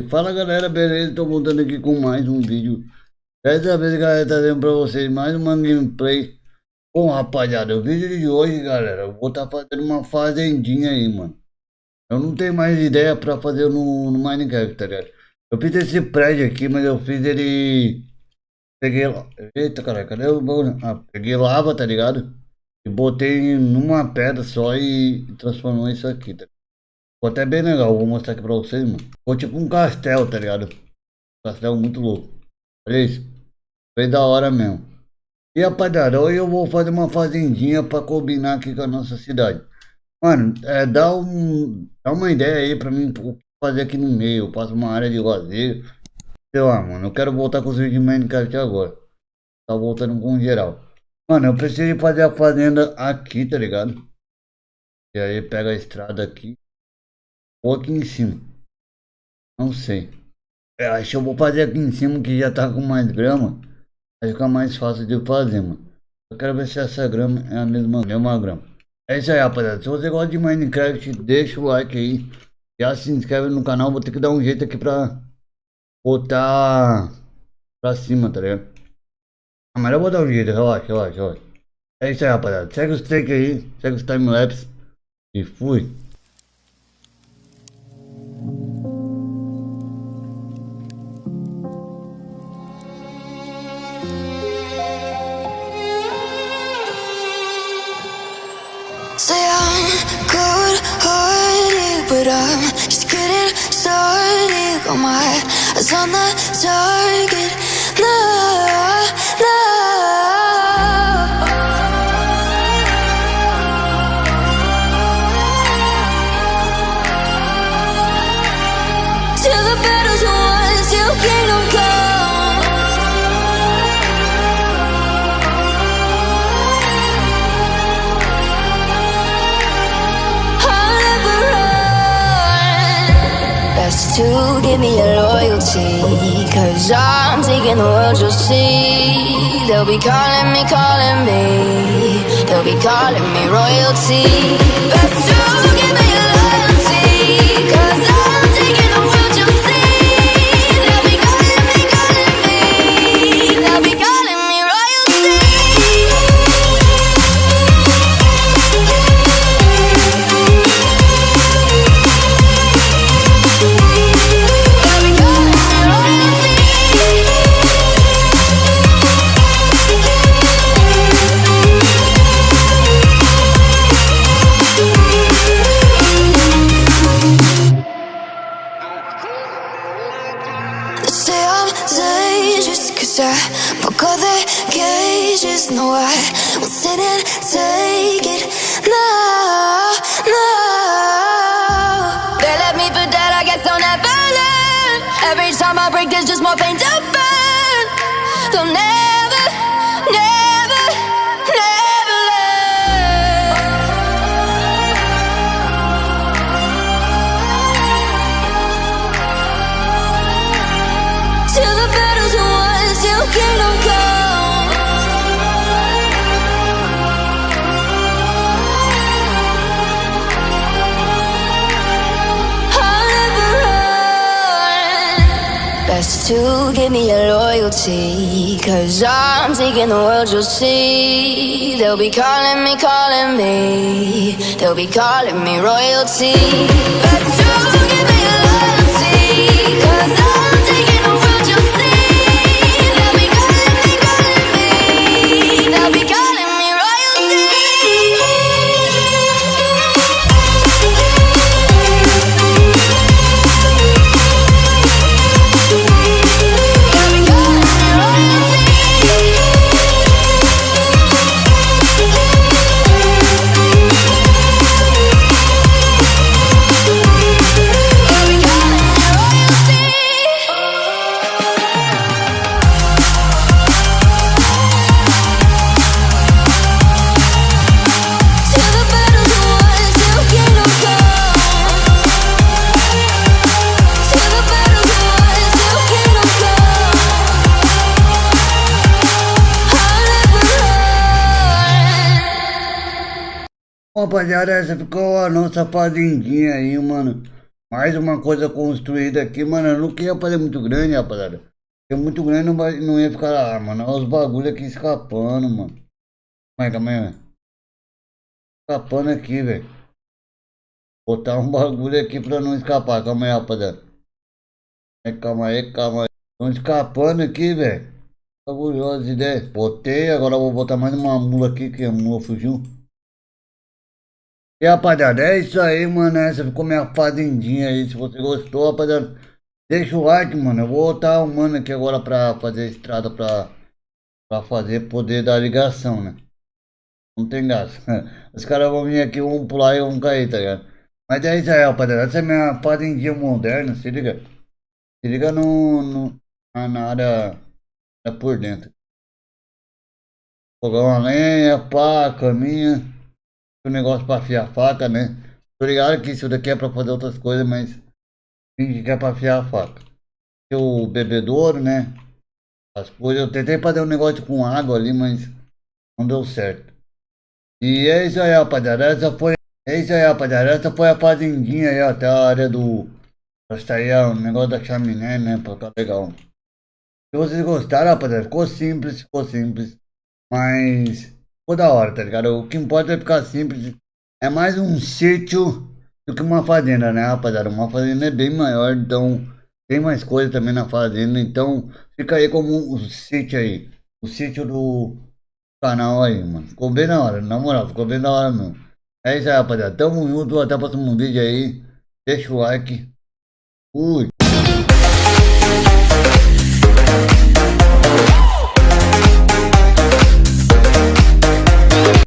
Fala galera, beleza? Tô voltando aqui com mais um vídeo. Dessa vez, galera, trazendo pra vocês mais uma gameplay. Bom, rapaziada, o vídeo de hoje, galera, eu vou estar tá fazendo uma fazendinha aí, mano. Eu não tenho mais ideia pra fazer no, no Minecraft, tá ligado? Eu fiz esse prédio aqui, mas eu fiz ele... Peguei... Eita, cara, cadê o... Ah, peguei lava, tá ligado? E botei numa pedra só e transformou isso aqui, tá Ficou até bem legal, vou mostrar aqui pra vocês, mano. Ficou tipo um castelo, tá ligado? castelo muito louco. Olha isso. Foi da hora mesmo. E rapaziada, hoje eu vou fazer uma fazendinha pra combinar aqui com a nossa cidade. Mano, é, dá, um, dá uma ideia aí pra mim fazer aqui no meio. Eu faço uma área de lazer. Sei lá, mano. Eu quero voltar com os vídeos de Minecraft agora. Tá voltando com geral. Mano, eu preciso fazer a fazenda aqui, tá ligado? E aí pega a estrada aqui. Ou aqui em cima. Não sei. Eu é, acho que eu vou fazer aqui em cima que já tá com mais grama. Vai ficar mais fácil de fazer, mano. Eu quero ver se essa grama é a mesma, mesma grama. É isso aí, rapaziada. Se você gosta de Minecraft, deixa o like aí. Já se inscreve no canal. Vou ter que dar um jeito aqui pra botar pra cima, tá ligado? Ah, mas eu vou dar um jeito. Relaxa, relaxa, relaxa. É isso aí, rapaziada. Segue os takes aí. Segue os timelapse. E fui. Say I'm good-hearted, but I'm just getting started. Got my eyes on the target. No, no. To give me your loyalty. Cause I'm taking the world, you'll see. They'll be calling me, calling me. They'll be calling me royalty. Best no, I won't sit and take it. No, no. They left me for dead, I guess I'll never learn. Every time I break, there's just more pain to burn. They'll never, to give me your loyalty Cause I'm taking the world, you'll see. They'll be calling me, calling me. They'll be calling me royalty. Best to Rapaziada, essa ficou a nossa fazendinha aí, mano. Mais uma coisa construída aqui, mano. Eu não queria fazer muito grande, rapaziada. Porque muito grande não, vai, não ia ficar lá, mano. Olha os bagulho aqui escapando, mano. Calma aí, calma aí. Escapando aqui, velho. Botar um bagulho aqui pra não escapar. Calma aí, rapaziada. Calma aí, calma aí. Estão escapando aqui, velho. Fabulosa ideia. Botei, agora vou botar mais uma mula aqui, que a mula fugiu. E rapaziada, é isso aí, mano. Essa ficou minha fazendinha aí. Se você gostou, rapaziada, deixa o like, mano. Eu vou botar o mano aqui agora pra fazer a estrada pra, pra fazer poder da ligação, né? Não tem gasto. Os caras vão vir aqui, vão pular e vão cair, tá ligado? Mas é isso aí, rapaziada. Essa é minha fazendinha moderna, se liga. Se liga no, no na área é por dentro. Fogão a lenha, pá, caminha. O negócio pra afiar a faca, né? Tô ligado que isso daqui é pra fazer outras coisas, mas finge que é pra afiar a faca. O bebedouro, né? As coisas. Eu tentei fazer um negócio com água ali, mas não deu certo. E é isso aí, rapaziada. Essa foi. É isso aí, rapaziada. Essa foi a fazendinha aí, até a área do. Pra sair o negócio da chaminé, né? Pra ficar legal. Se vocês gostaram, rapaziada, ficou simples, ficou simples. Mas ficou da hora, tá ligado? O que importa é ficar simples. É mais um sítio do que uma fazenda, né, rapaziada? Uma fazenda é bem maior, então tem mais coisa também na fazenda. Então fica aí como o sítio aí. O sítio do canal aí, mano. Ficou bem da hora, na moral, ficou bem da hora mesmo. É isso aí, rapaziada. Tamo junto, até o próximo vídeo aí. Deixa o like. Fui.